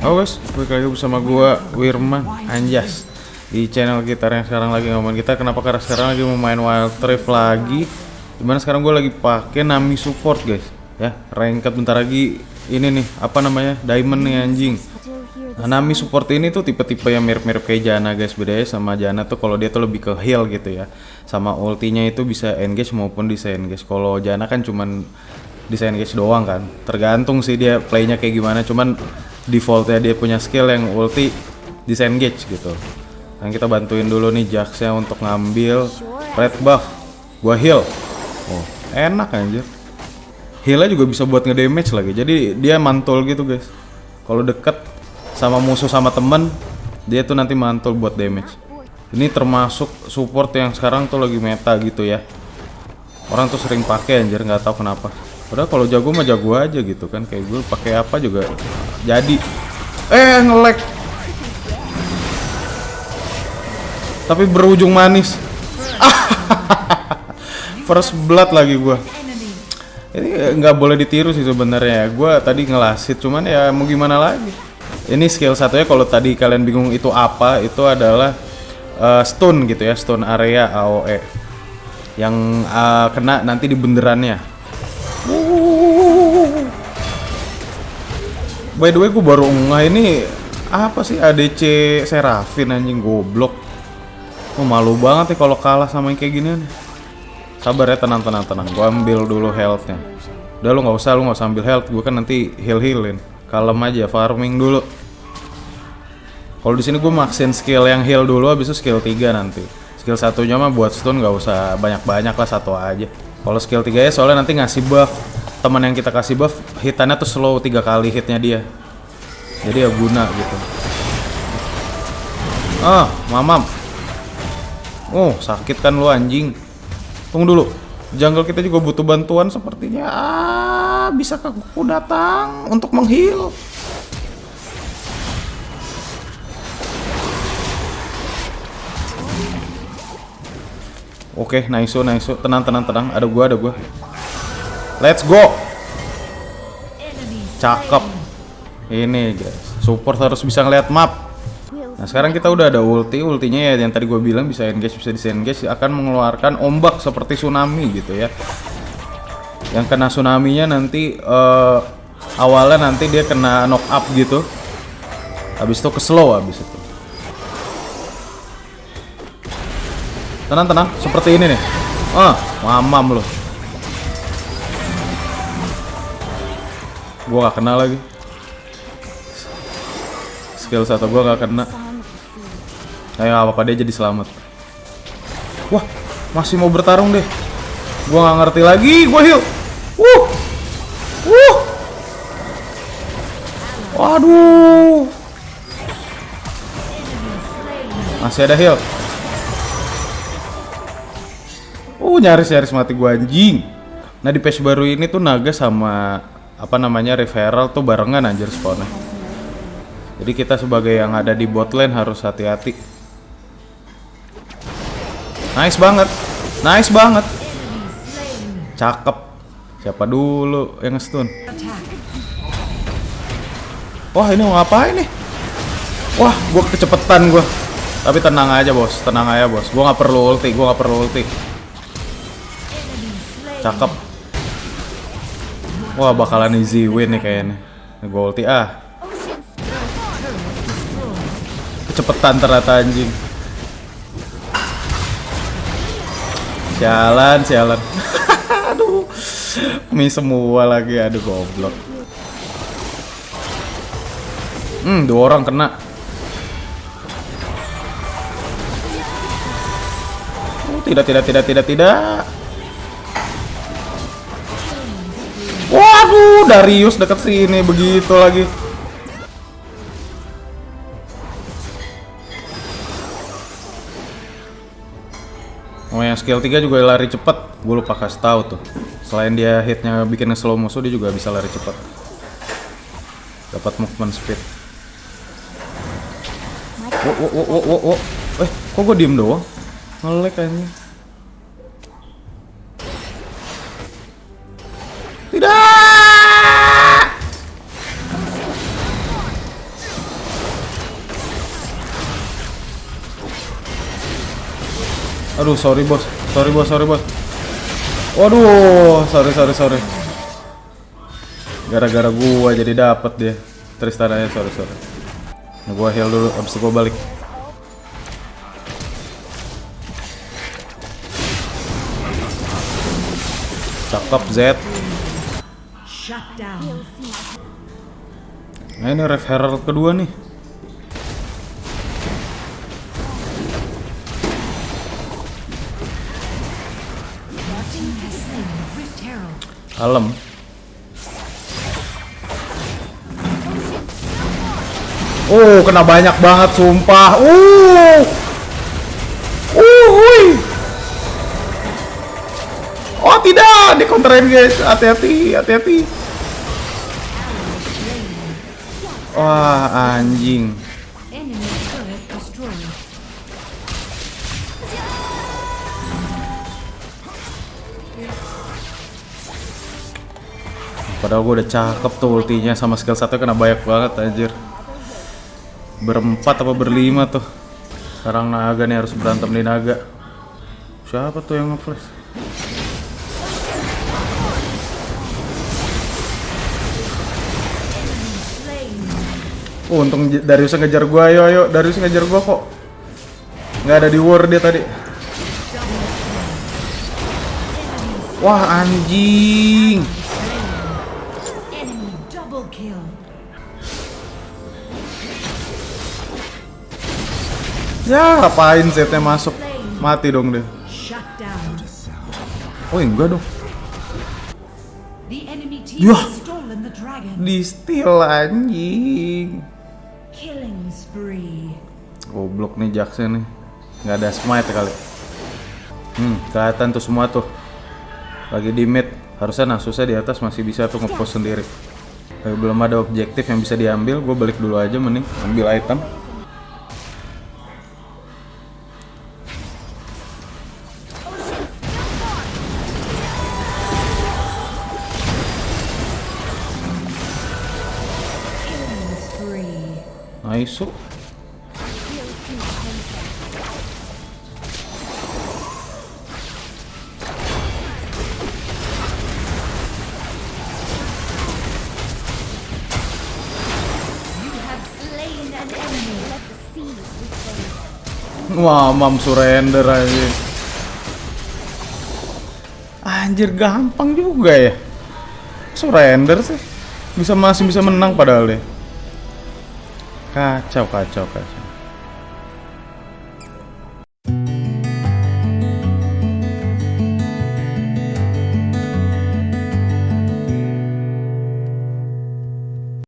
Oh guys, balik lagi bersama gua Wirman. Anjas. Di channel kita yang sekarang lagi ngomongin kita kenapa karena sekarang lagi mau main Wild Rift lagi? Di mana sekarang gue lagi pakai Nami support guys. Ya ranked bentar lagi ini nih apa namanya diamond nih anjing. Nah, Nami support ini tuh tipe-tipe yang mirip-mirip kayak Jana guys. Bedanya sama Jana tuh kalau dia tuh lebih ke heal gitu ya. Sama ultinya itu bisa engage maupun bisa engage kalau Jana kan cuman bisa engage doang kan. Tergantung sih dia playnya kayak gimana. Cuman defaultnya dia punya skill yang ulti disengage gitu. Dan kita bantuin dulu nih Jaxnya untuk ngambil red buff. Gua heal. Oh enak anjir. Healnya juga bisa buat ngedamage lagi. Jadi dia mantul gitu guys. Kalau deket sama musuh sama temen dia tuh nanti mantul buat damage. Ini termasuk support yang sekarang tuh lagi meta gitu ya. Orang tuh sering pakai anjir. Nggak tahu kenapa Padahal kalau jago mah jago aja gitu kan kayak gue pakai apa juga jadi. Eh ngelek. Tapi berujung manis. First blood lagi gue. Ini nggak boleh ditiru sih sebenarnya. Gue tadi ngelasit cuman ya mau gimana lagi. Ini skill satunya kalau tadi kalian bingung itu apa, itu adalah uh, stun gitu ya, stun area AOE yang uh, kena nanti di benderannya By the way, gue baru ngeh ini apa sih ADC Serafin anjing goblok. Oh, malu banget nih kalau kalah sama yang kayak gini nih. Sabar ya, tenang tenang tenang. Gue ambil dulu healthnya. Udah lu nggak usah, lu nggak usah ambil health. Gue kan nanti heal healin. Kalem aja, farming dulu. Kalau di sini gue maksin skill yang heal dulu, habis itu skill 3 nanti. Skill satunya mah buat stun nggak usah banyak-banyak lah satu aja. Kalau skill 3 ya soalnya nanti ngasih buff teman yang kita kasih buff hitannya tuh slow tiga kali hitnya dia. Jadi ya guna gitu. Ah mamam. Oh sakit kan lu anjing. Tunggu dulu. Jungle kita juga butuh bantuan sepertinya. Ah, bisa aku datang untuk menghil Oke, okay, nice, nice. Tenang, tenang, tenang. Ada gua, ada gua. Let's go. Cakep. Ini guys, support harus bisa ngeliat map. Nah sekarang kita udah ada ulti, ultinya ya yang tadi gue bilang bisa engage, bisa disengage akan mengeluarkan ombak seperti tsunami gitu ya. Yang kena tsunami-nya nanti uh, awalnya nanti dia kena knock up gitu. Habis itu ke slow habis itu. Tenang tenang, seperti ini nih. Ah, mamam loh. Gua gak kena lagi. Skill satu gua gak kena. Ayo apa-apa dia jadi selamat. Wah, masih mau bertarung deh. Gua gak ngerti lagi, gua heal. Wuh. Wuh. Waduh. Masih ada heal. Uh, nyaris-nyaris mati gua anjing. Nah, di patch baru ini tuh naga sama apa namanya referral tuh barengan anjir spawnnya. Jadi kita sebagai yang ada di bot lane harus hati-hati. Nice banget. Nice banget. Cakep. Siapa dulu yang stun? Wah ini mau ngapain nih? Wah gua kecepetan gua. Tapi tenang aja bos. Tenang aja bos. Gua nggak perlu ulti gua nggak perlu ulti. Cakep Wah bakalan easy win nih kayaknya. Gue ulti ah. Kecepetan ternyata anjing. Sialan, sialan. aduh. Mi semua lagi, aduh goblok. Hmm, dua orang kena. Oh, tidak, tidak, tidak, tidak, tidak. Waduh, Darius deket sini begitu lagi. Oh yang skill 3 juga lari cepet. Gue lupa kasih tahu tuh. Selain dia hitnya bikin slow musuh Dia juga bisa lari cepet. Dapat movement speed. Wo wo wo wo wo Eh kok gue diem doang? Ngelek kayaknya Tidak. Aduh, sorry bos. Sorry bos, sorry bos. Waduh, sorry sorry sorry. Gara-gara gua jadi dapet dia. Tristananya sorry sorry. Nah, gua heal dulu, abis itu gua balik. Cakep Z. Nah ini Ref Herald kedua nih. Kalem. Oh, kena banyak banget sumpah. Uh. Uh, hui. Oh, tidak, dikontrain guys. Hati-hati, hati-hati. Wah, anjing. Padahal gue udah cakep tuh ultinya sama skill satu kena banyak banget anjir. Berempat apa berlima tuh. Sekarang naga nih harus berantem di naga. Siapa tuh yang nge-flash? Oh, untung Darius ngejar gua. Ayo, ayo. Darius ngejar gua kok. Nggak ada di war dia tadi. Wah, anjing. Kill. Ya, ngapain zetnya masuk? Mati dong dia. Down. Oh, enggak dong. Yah. dragon. Di steal anjing. Killing spree. Goblok nih Jackson nih. Nggak ada smite kali. Hmm, kelihatan tuh semua tuh. Lagi di mid. Harusnya Nasusnya di atas masih bisa tuh ngepost sendiri. Tapi belum ada objektif yang bisa diambil. Gue balik dulu aja mending ambil item. Nice. Wah, mam surrender aja. Anjir gampang juga ya. Surrender sih. Bisa masih bisa menang padahal deh. Kacau, kacau, kacau.